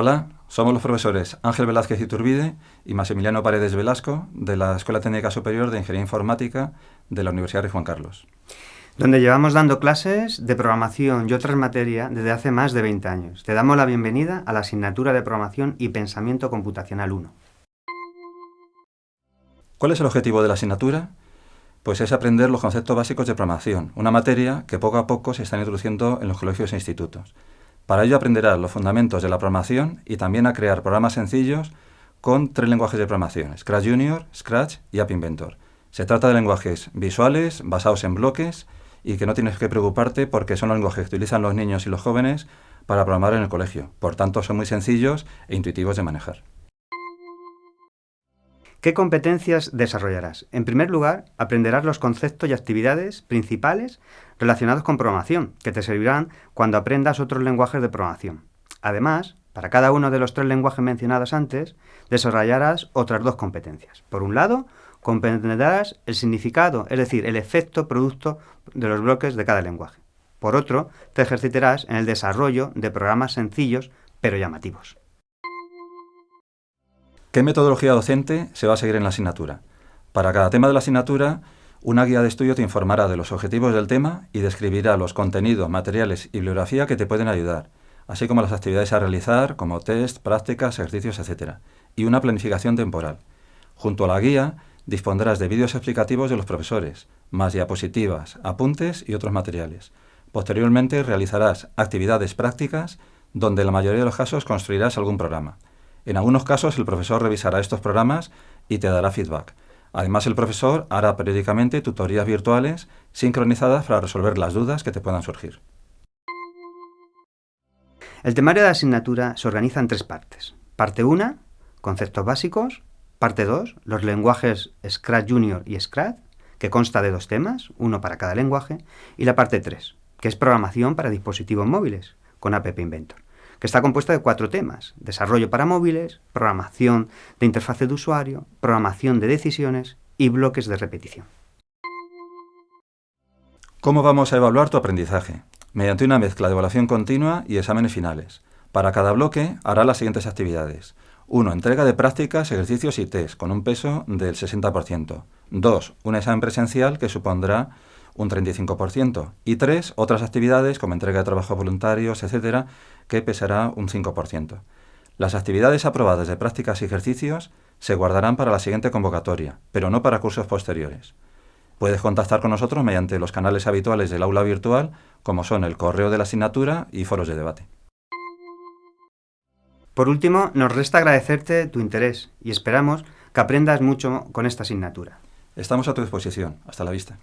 Hola, somos los profesores Ángel Velázquez Iturbide y Maximiliano Paredes Velasco de la Escuela Técnica Superior de Ingeniería Informática de la Universidad de Juan Carlos. Donde llevamos dando clases de programación y otras materias desde hace más de 20 años. Te damos la bienvenida a la asignatura de Programación y Pensamiento Computacional 1. ¿Cuál es el objetivo de la asignatura? Pues es aprender los conceptos básicos de programación, una materia que poco a poco se está introduciendo en los colegios e institutos. Para ello aprenderás los fundamentos de la programación y también a crear programas sencillos con tres lenguajes de programación, Scratch Junior, Scratch y App Inventor. Se trata de lenguajes visuales, basados en bloques, y que no tienes que preocuparte porque son los lenguajes que utilizan los niños y los jóvenes para programar en el colegio. Por tanto, son muy sencillos e intuitivos de manejar. ¿Qué competencias desarrollarás? En primer lugar, aprenderás los conceptos y actividades principales relacionados con programación, que te servirán cuando aprendas otros lenguajes de programación. Además, para cada uno de los tres lenguajes mencionados antes, desarrollarás otras dos competencias. Por un lado, comprenderás el significado, es decir, el efecto producto de los bloques de cada lenguaje. Por otro, te ejercitarás en el desarrollo de programas sencillos pero llamativos. ¿Qué metodología docente se va a seguir en la asignatura? Para cada tema de la asignatura, una guía de estudio te informará de los objetivos del tema y describirá los contenidos, materiales y bibliografía que te pueden ayudar, así como las actividades a realizar, como test, prácticas, ejercicios, etc. Y una planificación temporal. Junto a la guía, dispondrás de vídeos explicativos de los profesores, más diapositivas, apuntes y otros materiales. Posteriormente realizarás actividades prácticas donde en la mayoría de los casos construirás algún programa. En algunos casos el profesor revisará estos programas y te dará feedback. Además el profesor hará periódicamente tutorías virtuales sincronizadas para resolver las dudas que te puedan surgir. El temario de la asignatura se organiza en tres partes. Parte 1, conceptos básicos. Parte 2, los lenguajes Scratch Junior y Scratch, que consta de dos temas, uno para cada lenguaje. Y la parte 3, que es programación para dispositivos móviles, con App Inventor que está compuesta de cuatro temas. Desarrollo para móviles, programación de interfaz de usuario, programación de decisiones y bloques de repetición. ¿Cómo vamos a evaluar tu aprendizaje? Mediante una mezcla de evaluación continua y exámenes finales. Para cada bloque hará las siguientes actividades. 1. Entrega de prácticas, ejercicios y test, con un peso del 60%. 2. Un examen presencial que supondrá un 35%. Y 3. Otras actividades como entrega de trabajos voluntarios, etcétera, que pesará un 5%. Las actividades aprobadas de prácticas y ejercicios se guardarán para la siguiente convocatoria, pero no para cursos posteriores. Puedes contactar con nosotros mediante los canales habituales del aula virtual, como son el correo de la asignatura y foros de debate. Por último, nos resta agradecerte tu interés y esperamos que aprendas mucho con esta asignatura. Estamos a tu disposición. Hasta la vista.